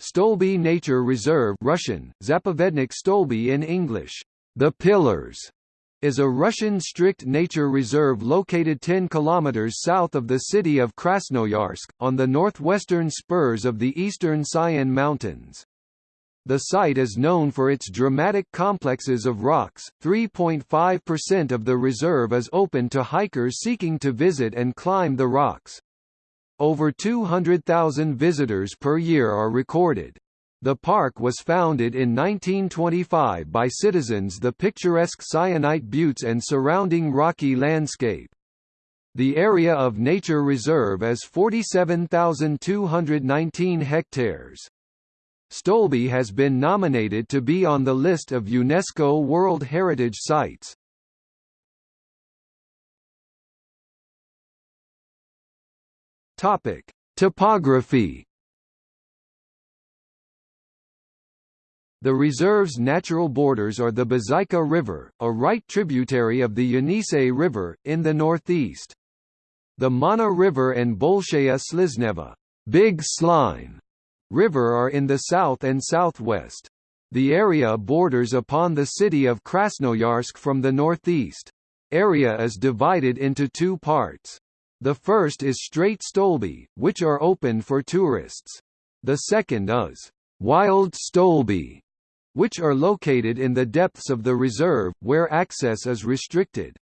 Stolby Nature Reserve Russian, Zapovednik Stolby in English, The Pillars, is a Russian strict nature reserve located 10 km south of the city of Krasnoyarsk, on the northwestern spurs of the eastern Sayan Mountains. The site is known for its dramatic complexes of rocks. 3.5% of the reserve is open to hikers seeking to visit and climb the rocks. Over 200,000 visitors per year are recorded. The park was founded in 1925 by citizens the picturesque syenite buttes and surrounding rocky landscape. The area of nature reserve is 47,219 hectares. Stolby has been nominated to be on the list of UNESCO World Heritage Sites. Topic: Topography The reserve's natural borders are the Bazaikha River, a right tributary of the Yenisei River, in the northeast. The Mana River and Bolshaya Slizneva Big Slime River are in the south and southwest. The area borders upon the city of Krasnoyarsk from the northeast. Area is divided into two parts. The first is Straight Stolby, which are open for tourists. The second is Wild Stolby, which are located in the depths of the reserve, where access is restricted.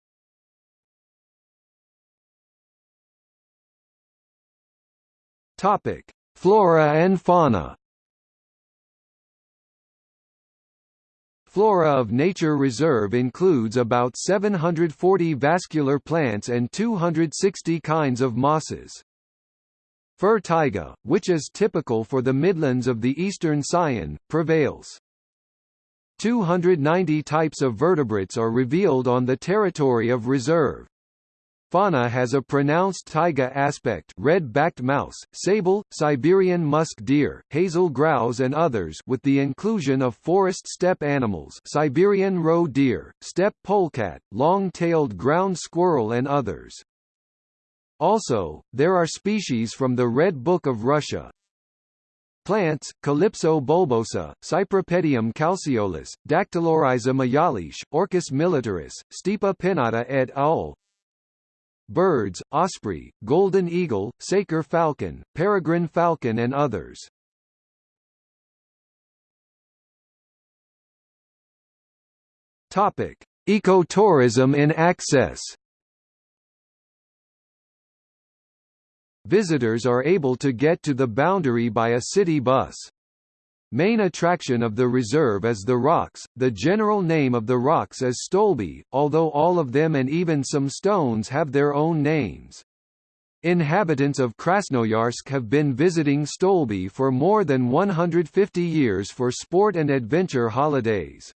Topic: Flora and fauna. Flora of Nature Reserve includes about 740 vascular plants and 260 kinds of mosses. Fir taiga, which is typical for the midlands of the eastern Sayan, prevails. 290 types of vertebrates are revealed on the territory of reserve. Fauna has a pronounced taiga aspect red-backed mouse, sable, Siberian musk deer, hazel grouse and others with the inclusion of forest steppe animals Siberian roe deer, steppe polecat, long-tailed ground squirrel and others. Also, there are species from the Red Book of Russia, Plants, Calypso bulbosa, Cypripedium calceolus, Dactylorhiza majalis, Orchis militaris, Stipa pinnata et al. Birds, osprey, golden eagle, saker falcon, peregrine falcon and others. Topic: Ecotourism in access. Visitors are able to get to the boundary by a city bus. Main attraction of the reserve is the rocks, the general name of the rocks is Stolby, although all of them and even some stones have their own names. Inhabitants of Krasnoyarsk have been visiting Stolby for more than 150 years for sport and adventure holidays.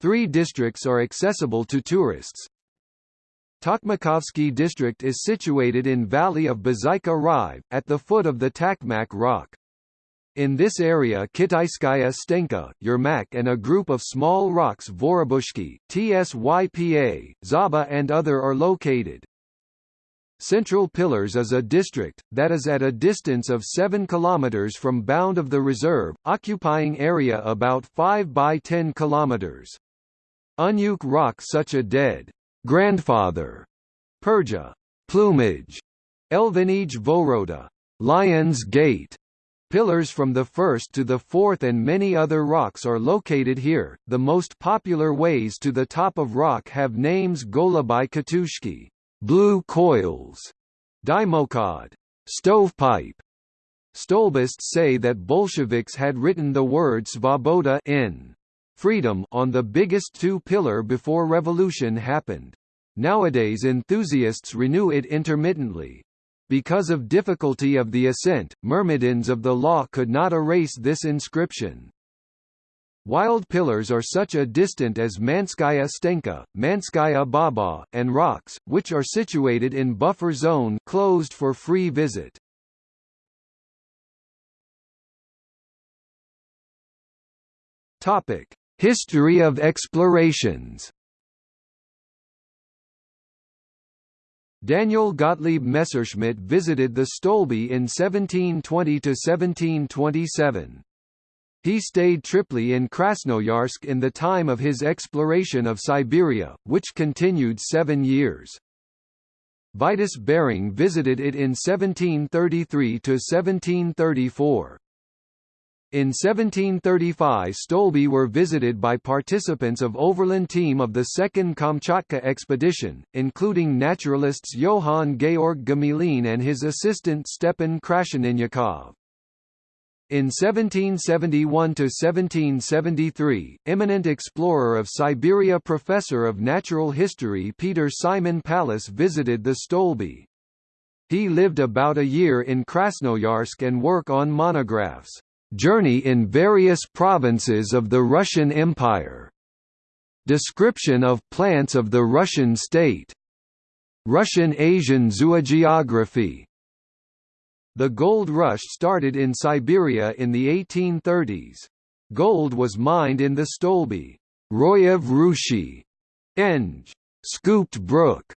Three districts are accessible to tourists, Takmakovsky district is situated in valley of Bazaikha Rive, at the foot of the Takmak rock. In this area Kitaiskaya Stenka, Yermak and a group of small rocks Vorobushki, Tsypa, Zaba and other are located. Central Pillars is a district, that is at a distance of 7 km from bound of the reserve, occupying area about 5 by 10 km. Unyuk rock such a dead grandfather, Perja, plumage, Elvenij Voroda, Lion's Gate, Pillars from the first to the fourth and many other rocks are located here. The most popular ways to the top of rock have names Golubai Katushki, blue coils, Dimokod, stovepipe. Stolbists say that Bolsheviks had written the word Svoboda in freedom on the biggest two-pillar before revolution happened. Nowadays enthusiasts renew it intermittently. Because of difficulty of the ascent, myrmidons of the law could not erase this inscription. Wild pillars are such a distant as Manskaya Stenka, Manskaya Baba, and rocks, which are situated in buffer zone closed for free visit. Topic: History of explorations Daniel Gottlieb Messerschmitt visited the Stolby in 1720–1727. He stayed triply in Krasnoyarsk in the time of his exploration of Siberia, which continued seven years. Vitus Bering visited it in 1733–1734. In 1735 Stolby were visited by participants of overland team of the Second Kamchatka expedition, including naturalists Johann Georg Gmelin and his assistant Stepan Krasheninnikov. In 1771–1773, eminent explorer of Siberia Professor of Natural History Peter Simon Pallas visited the Stolby. He lived about a year in Krasnoyarsk and work on monographs. Journey in various provinces of the Russian Empire. Description of plants of the Russian state. Russian Asian zoogeography. The gold rush started in Siberia in the 1830s. Gold was mined in the Stolby. Royev Ruchey, Eng. Scooped Brook,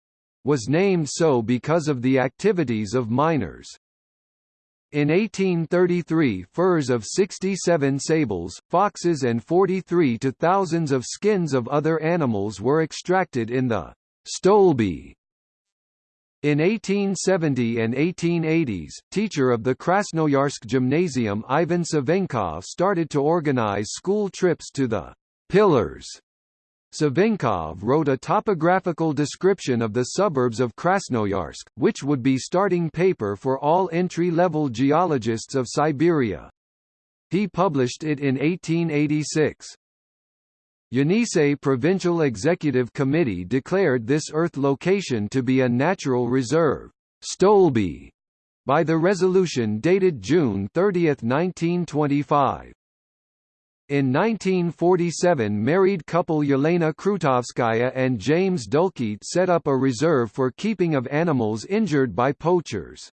was named so because of the activities of miners. In 1833 furs of 67 sables, foxes and 43 to thousands of skins of other animals were extracted in the Stolby. In 1870 and 1880s, teacher of the Krasnoyarsk Gymnasium Ivan Savenkov started to organize school trips to the Pillars Savenkov wrote a topographical description of the suburbs of Krasnoyarsk, which would be starting paper for all entry-level geologists of Siberia. He published it in 1886. Yenisei Provincial Executive Committee declared this earth location to be a natural reserve Stolby, by the resolution dated June 30, 1925. In 1947 married couple Yelena Krutovskaya and James Dulkit set up a reserve for keeping of animals injured by poachers.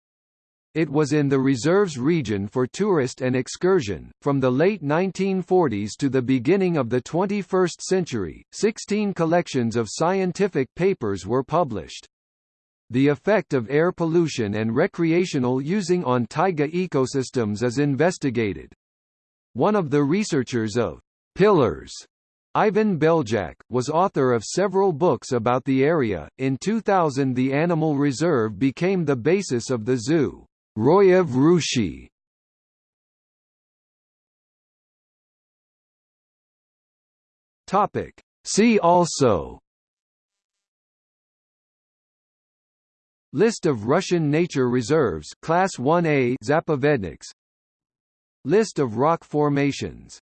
It was in the reserves region for tourist and excursion. From the late 1940s to the beginning of the 21st century, 16 collections of scientific papers were published. The effect of air pollution and recreational using on taiga ecosystems is investigated. One of the researchers of Pillars, Ivan Beljak, was author of several books about the area. In 2000, the animal reserve became the basis of the zoo, Royev Ruchey. Topic. See also List of Russian nature reserves Class 1A Zapovedniks List of rock formations